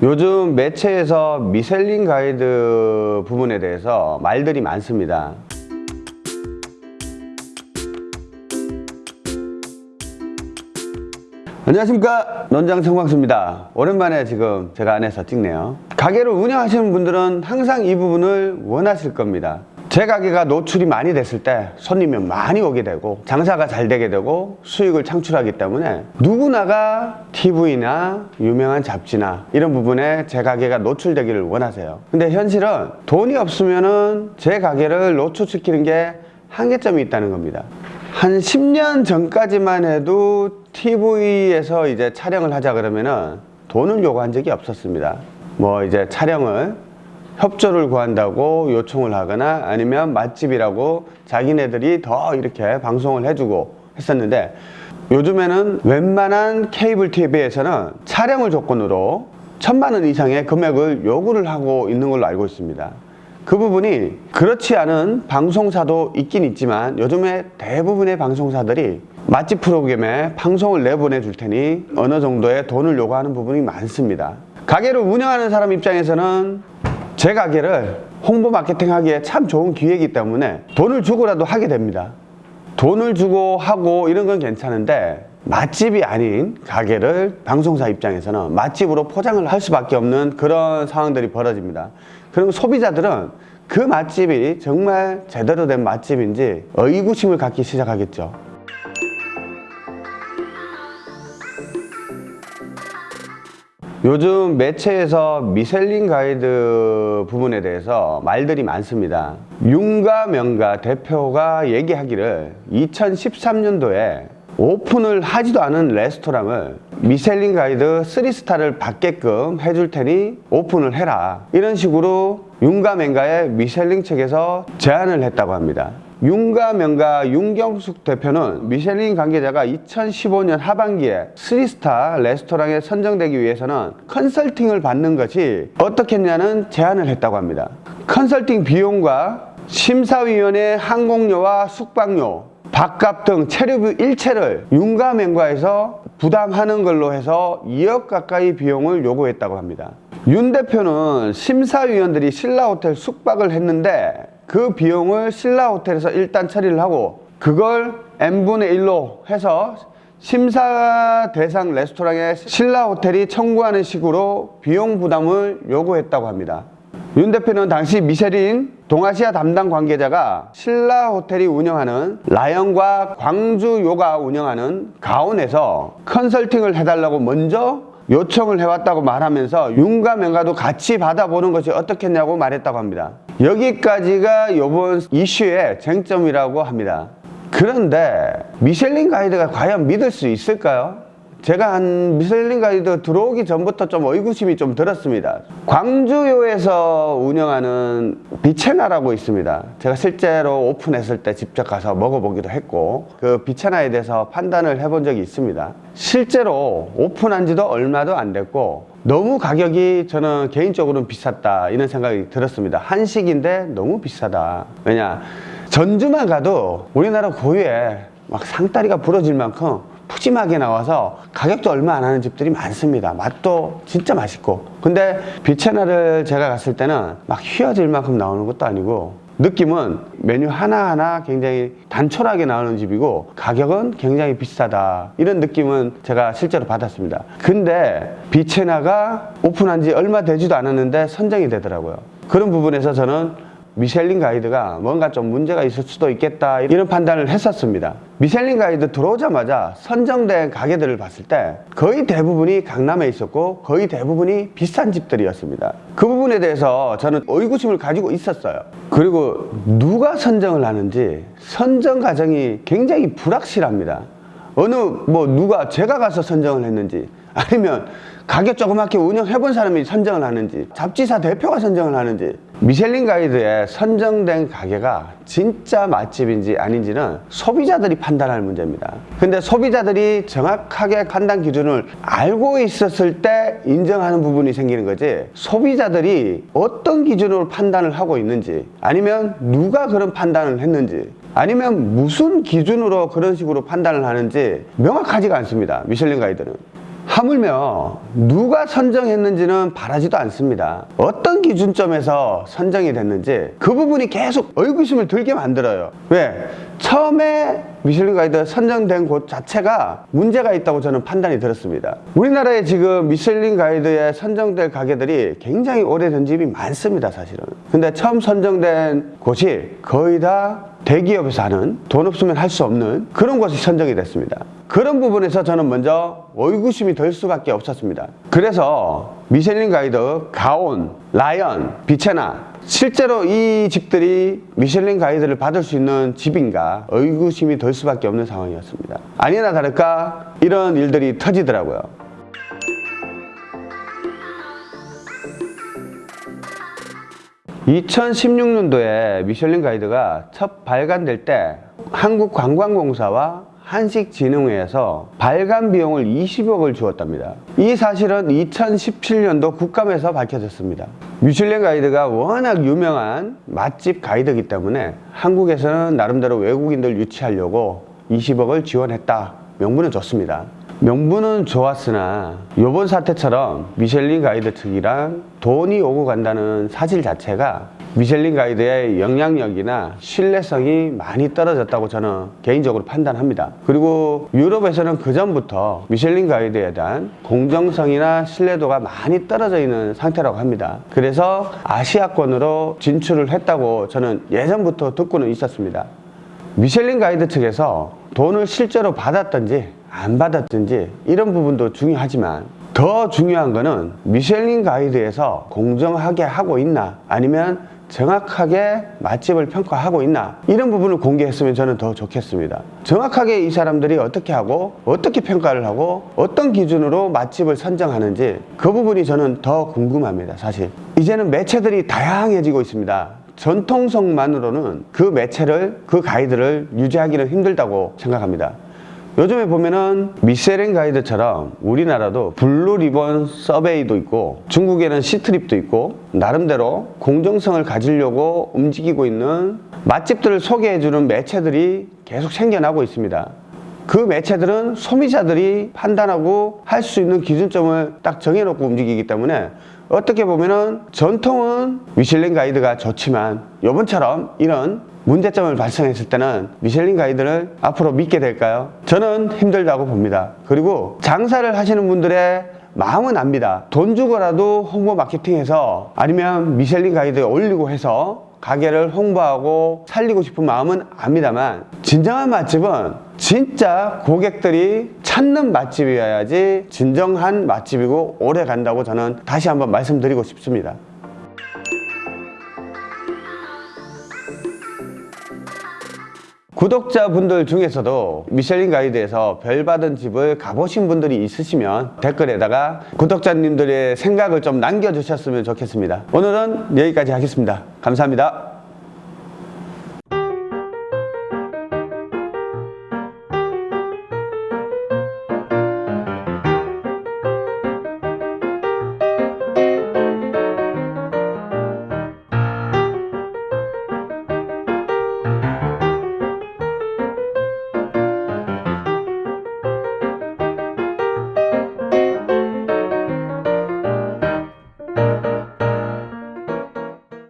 요즘 매체에서 미셀린 가이드 부분에 대해서 말들이 많습니다. 안녕하십니까? 논장 성광수입니다. 오랜만에 지금 제가 안에서 찍네요. 가게를 운영하시는 분들은 항상 이 부분을 원하실 겁니다 제 가게가 노출이 많이 됐을 때 손님이 많이 오게 되고 장사가 잘 되게 되고 수익을 창출하기 때문에 누구나가 TV나 유명한 잡지나 이런 부분에 제 가게가 노출되기를 원하세요 근데 현실은 돈이 없으면 제 가게를 노출시키는 게 한계점이 있다는 겁니다 한 10년 전까지만 해도 TV에서 이제 촬영을 하자 그러면은 돈을 요구한 적이 없었습니다. 뭐 이제 촬영을 협조를 구한다고 요청을 하거나 아니면 맛집이라고 자기네들이 더 이렇게 방송을 해주고 했었는데 요즘에는 웬만한 케이블 TV에서는 촬영을 조건으로 천만 원 이상의 금액을 요구를 하고 있는 걸로 알고 있습니다. 그 부분이 그렇지 않은 방송사도 있긴 있지만 요즘에 대부분의 방송사들이 맛집 프로그램에 방송을 내보내 줄 테니 어느 정도의 돈을 요구하는 부분이 많습니다 가게를 운영하는 사람 입장에서는 제 가게를 홍보 마케팅 하기에 참 좋은 기회이기 때문에 돈을 주고라도 하게 됩니다. 돈을 주고 하고 이런 건 괜찮은데 맛집이 아닌 가게를 방송사 입장에서는 맛집으로 포장을 할 수밖에 없는 그런 상황들이 벌어집니다. 그럼 소비자들은 그 맛집이 정말 제대로 된 맛집인지 의구심을 갖기 시작하겠죠 요즘 매체에서 미셀린 가이드 부분에 대해서 말들이 많습니다. 윤가 명가 대표가 얘기하기를 2013년도에 오픈을 하지도 않은 레스토랑을 미셀린 가이드 3스타를 받게끔 해줄 테니 오픈을 해라. 이런 식으로 윤가맹가의 미셀린 책에서 제안을 했다고 합니다 윤가 명가 윤경숙 대표는 미셀린 관계자가 2015년 하반기에 3스타 레스토랑에 선정되기 위해서는 컨설팅을 받는 것이 어떻겠냐는 제안을 했다고 합니다. 컨설팅 비용과 심사위원회 항공료와 숙박료 밥값 등 체류비 일체를 윤가맹과에서 부담하는 걸로 해서 2억 가까이 비용을 요구했다고 합니다. 윤 대표는 심사위원들이 신라호텔 숙박을 했는데 그 비용을 신라 호텔에서 일단 처리를 하고 그걸 n분의 1로 해서 심사 대상 레스토랑에 신라 호텔이 청구하는 식으로 비용 부담을 요구했다고 합니다. 윤 대표는 당시 미쉐린 동아시아 담당 관계자가 신라 호텔이 운영하는 라연과 광주 요가 운영하는 가온에서 컨설팅을 해달라고 먼저 요청을 해왔다고 말하면서 윤가 명가도 같이 받아보는 것이 어떻겠냐고 말했다고 합니다 여기까지가 이번 이슈의 쟁점이라고 합니다 그런데 미셸린 가이드가 과연 믿을 수 있을까요? 제가 한 미셀린 가이드 들어오기 전부터 좀 의구심이 좀 들었습니다. 광주요에서 운영하는 비체나라고 있습니다. 제가 실제로 오픈했을 때 직접 가서 먹어보기도 했고 그 비체나에 대해서 판단을 해본 적이 있습니다. 실제로 오픈한 지도 얼마도 안 됐고 너무 가격이 저는 개인적으로는 비쌌다 이런 생각이 들었습니다. 한식인데 너무 비싸다. 왜냐 전주만 가도 우리나라 고유에 막 상다리가 부러질 만큼 푸짐하게 나와서 가격도 얼마 안 하는 집들이 많습니다. 맛도 진짜 맛있고. 근데 비체나를 제가 갔을 때는 막 휘어질 만큼 나오는 것도 아니고 느낌은 메뉴 하나하나 굉장히 단촐하게 나오는 집이고 가격은 굉장히 비싸다. 이런 느낌은 제가 실제로 받았습니다. 근데 비체나가 오픈한 지 얼마 되지도 않았는데 선정이 되더라고요. 그런 부분에서 저는 미셸린 가이드가 뭔가 좀 문제가 있을 수도 있겠다 이런 판단을 했었습니다 미셸린 가이드 들어오자마자 선정된 가게들을 봤을 때 거의 대부분이 강남에 있었고 거의 대부분이 비싼 집들이었습니다. 그 부분에 대해서 저는 의구심을 가지고 있었어요. 그리고 누가 선정을 하는지 선정 과정이 굉장히 불확실합니다. 어느 뭐 누가 제가 가서 선정을 했는지 아니면 가게 조그맣게 운영해본 사람이 선정을 하는지 잡지사 대표가 선정을 하는지 미셸린 가이드에 선정된 가게가 진짜 맛집인지 아닌지는 소비자들이 판단할 문제입니다. 근데 소비자들이 정확하게 판단 기준을 알고 있었을 때 인정하는 부분이 생기는 거지 소비자들이 어떤 기준으로 판단을 하고 있는지 아니면 누가 그런 판단을 했는지 아니면 무슨 기준으로 그런 식으로 판단을 하는지 명확하지가 않습니다 미셸린 가이드는 하물며 누가 선정했는지는 바라지도 않습니다. 어떤 기준점에서 선정이 됐는지 그 부분이 계속 의구심을 들게 만들어요. 왜? 처음에 미슐린 가이드 선정된 곳 자체가 문제가 있다고 저는 판단이 들었습니다. 우리나라에 지금 미슐린 가이드에 선정될 가게들이 굉장히 오래된 집이 많습니다, 사실은. 근데 처음 선정된 곳이 거의 다 대기업에서 하는 돈 없으면 할 수 없는 그런 곳이 선정이 됐습니다. 그런 부분에서 저는 먼저 의구심이 들 수밖에 없었습니다. 그래서 미슐린 가이드, 가온, 라이언, 비체나 실제로 이 집들이 미슐린 가이드를 받을 수 있는 집인가 의구심이 들 수밖에 없는 상황이었습니다. 아니나 다를까 이런 일들이 터지더라고요. 2016년도에 미슐린 가이드가 첫 발간될 때 한국관광공사와 한식진흥회에서 발간 비용을 20억을 주었답니다. 이 사실은 2017년도 국감에서 밝혀졌습니다. 미슐랭 가이드가 워낙 유명한 맛집 가이드이기 때문에 한국에서는 나름대로 외국인들 유치하려고 20억을 지원했다. 명분은 좋습니다. 명분은 좋았으나 이번 사태처럼 미슐린 가이드 측이랑 돈이 오고 간다는 사실 자체가 미슐린 가이드의 영향력이나 신뢰성이 많이 떨어졌다고 저는 개인적으로 판단합니다. 그리고 유럽에서는 그 전부터 미슐린 가이드에 대한 공정성이나 신뢰도가 많이 떨어져 있는 상태라고 합니다. 그래서 아시아권으로 진출을 했다고 저는 예전부터 듣고는 있었습니다. 미슐린 가이드 측에서 돈을 실제로 받았던지 안 받았든지 이런 부분도 중요하지만 더 중요한 거는 미슐린 가이드에서 공정하게 하고 있나 아니면 정확하게 맛집을 평가하고 있나 이런 부분을 공개했으면 저는 더 좋겠습니다. 정확하게 이 사람들이 어떻게 하고 어떻게 평가를 하고 어떤 기준으로 맛집을 선정하는지 그 부분이 저는 더 궁금합니다 사실. 이제는 매체들이 다양해지고 있습니다. 전통성만으로는 그 매체를 그 가이드를 유지하기는 힘들다고 생각합니다 요즘에 보면은 Michelin Guide처럼 우리나라도 Blue Ribbon Survey도 있고 중국에는 Ctrip도 있고 나름대로 공정성을 가지려고 움직이고 있는 맛집들을 소개해주는 매체들이 계속 생겨나고 있습니다. 그 매체들은 소비자들이 판단하고 할 수 있는 기준점을 딱 정해놓고 움직이기 때문에 어떻게 보면은 전통은 미슐린 가이드가 좋지만 요번처럼 이런 문제점을 발생했을 때는 미슐린 가이드를 앞으로 믿게 될까요? 저는 힘들다고 봅니다. 그리고 장사를 하시는 분들의 마음은 압니다. 돈 주고라도 홍보 마케팅해서 아니면 미슐린 가이드에 올리고 해서 가게를 홍보하고 살리고 싶은 마음은 압니다만 진정한 맛집은 진짜 고객들이 찾는 맛집이어야지 진정한 맛집이고 오래 간다고 저는 다시 한번 말씀드리고 싶습니다. 구독자분들 중에서도 미슐린 가이드에서 별 받은 집을 가보신 분들이 있으시면 댓글에다가 구독자님들의 생각을 좀 남겨주셨으면 좋겠습니다. 오늘은 여기까지 하겠습니다. 감사합니다.